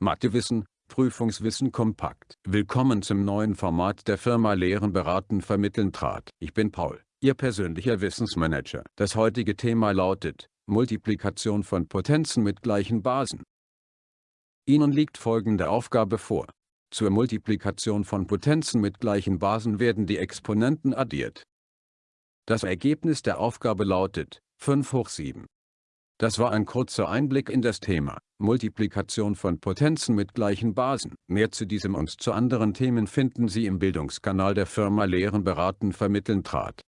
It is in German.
Mathewissen, Prüfungswissen kompakt. Willkommen zum neuen Format der Firma Lehren beraten vermitteln trat. Ich bin Paul, Ihr persönlicher Wissensmanager. Das heutige Thema lautet, Multiplikation von Potenzen mit gleichen Basen. Ihnen liegt folgende Aufgabe vor. Zur Multiplikation von Potenzen mit gleichen Basen werden die Exponenten addiert. Das Ergebnis der Aufgabe lautet 5 hoch 7. Das war ein kurzer Einblick in das Thema Multiplikation von Potenzen mit gleichen Basen. Mehr zu diesem und zu anderen Themen finden Sie im Bildungskanal der Firma Lehren beraten vermitteln trat.